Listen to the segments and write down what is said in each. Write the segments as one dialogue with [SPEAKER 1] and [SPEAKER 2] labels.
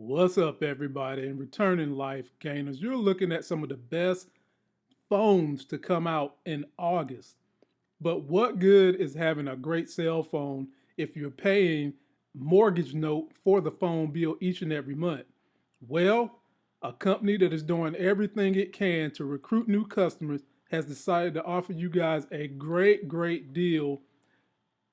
[SPEAKER 1] What's up, everybody? And returning life gainers, you're looking at some of the best phones to come out in August. But what good is having a great cell phone if you're paying mortgage note for the phone bill each and every month? Well, a company that is doing everything it can to recruit new customers has decided to offer you guys a great, great deal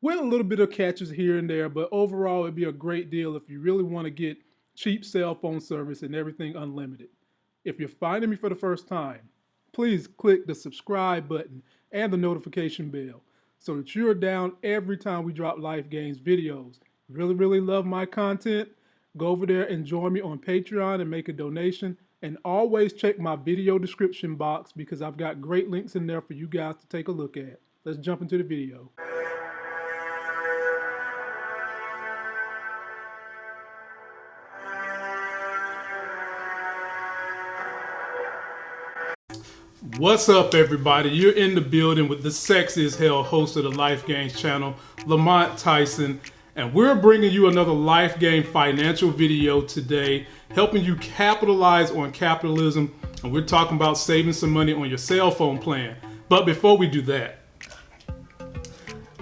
[SPEAKER 1] with a little bit of catches here and there, but overall it'd be a great deal if you really want to get cheap cell phone service and everything unlimited. If you're finding me for the first time, please click the subscribe button and the notification bell so that you're down every time we drop Life Gains videos. Really, really love my content? Go over there and join me on Patreon and make a donation. And always check my video description box because I've got great links in there for you guys to take a look at. Let's jump into the video. What's up, everybody? You're in the building with the sexy as hell host of the Life Gains channel, Lamont Tyson, and we're bringing you another Life Game financial video today, helping you capitalize on capitalism. And we're talking about saving some money on your cell phone plan. But before we do that,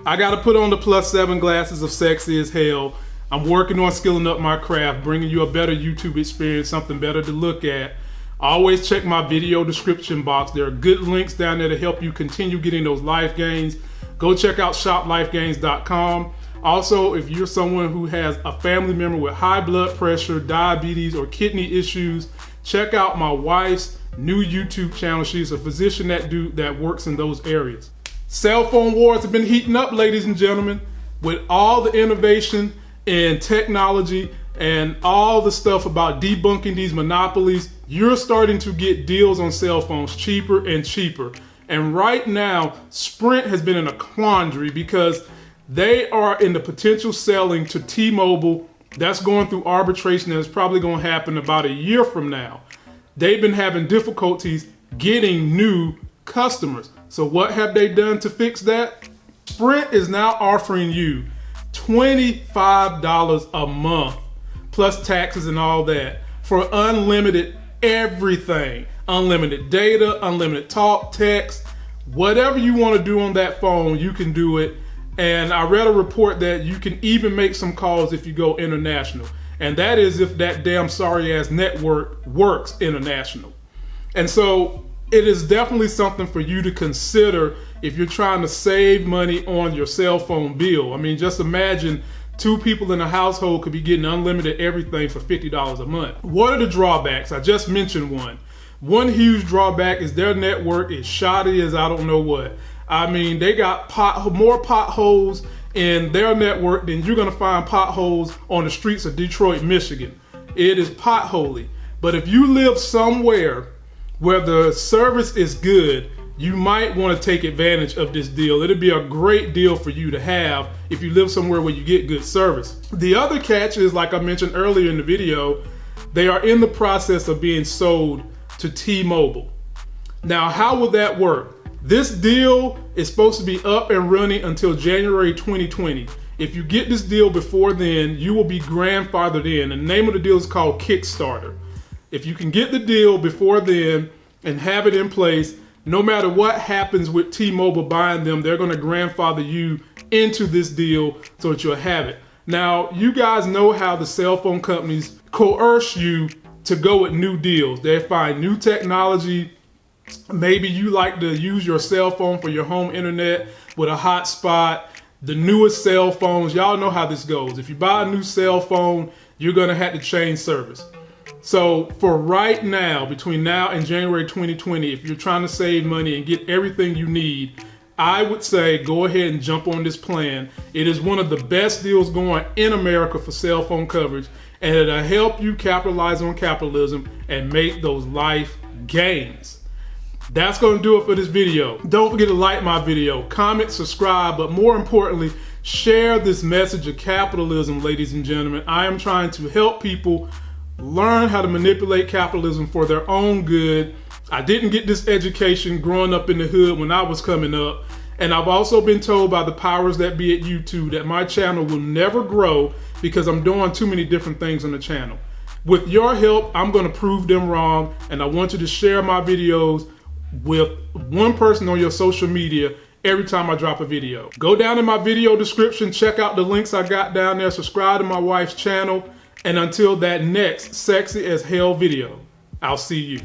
[SPEAKER 1] I got to put on the plus seven glasses of sexy as hell. I'm working on skilling up my craft, bringing you a better YouTube experience, something better to look at. Always check my video description box. There are good links down there to help you continue getting those life gains. Go check out shoplifegains.com. Also, if you're someone who has a family member with high blood pressure, diabetes, or kidney issues, check out my wife's new YouTube channel. She's a physician that do that works in those areas. Cell phone wars have been heating up, ladies and gentlemen, with all the innovation and technology and all the stuff about debunking these monopolies, you're starting to get deals on cell phones cheaper and cheaper. And right now, Sprint has been in a quandary because they are in the potential selling to T-Mobile. That's going through arbitration that's probably going to happen about a year from now. They've been having difficulties getting new customers. So what have they done to fix that? Sprint is now offering you $25 a month plus taxes and all that for unlimited everything. Unlimited data, unlimited talk, text, whatever you want to do on that phone, you can do it. And I read a report that you can even make some calls if you go international. And that is if that damn sorry ass network works international. And so it is definitely something for you to consider if you're trying to save money on your cell phone bill. I mean, just imagine Two people in a household could be getting unlimited everything for $50 a month. What are the drawbacks? I just mentioned one. One huge drawback is their network is shoddy as I don't know what. I mean, they got pot, more potholes in their network than you're gonna find potholes on the streets of Detroit, Michigan. It is potholy. But if you live somewhere where the service is good, you might want to take advantage of this deal. It'd be a great deal for you to have if you live somewhere where you get good service. The other catch is, like I mentioned earlier in the video, they are in the process of being sold to T-Mobile. Now, how will that work? This deal is supposed to be up and running until January 2020. If you get this deal before then, you will be grandfathered in. The name of the deal is called Kickstarter. If you can get the deal before then and have it in place, no matter what happens with T-Mobile buying them, they're going to grandfather you into this deal so that you'll have it. Now, you guys know how the cell phone companies coerce you to go with new deals. They find new technology. Maybe you like to use your cell phone for your home internet with a hotspot. The newest cell phones, y'all know how this goes. If you buy a new cell phone, you're gonna have to change service. So for right now, between now and January 2020, if you're trying to save money and get everything you need, I would say go ahead and jump on this plan. It is one of the best deals going in America for cell phone coverage, and it'll help you capitalize on capitalism and make those life gains. That's going to do it for this video. Don't forget to like my video, comment, subscribe, but more importantly, share this message of capitalism, ladies and gentlemen. I am trying to help people learn how to manipulate capitalism for their own good. I didn't get this education growing up in the hood when I was coming up. And I've also been told by the powers that be at YouTube that my channel will never grow because I'm doing too many different things on the channel. With your help, I'm going to prove them wrong. And I want you to share my videos with one person on your social media every time I drop a video. Go down in my video description, check out the links I got down there, subscribe to my wife's channel. And until that next sexy as hell video, I'll see you.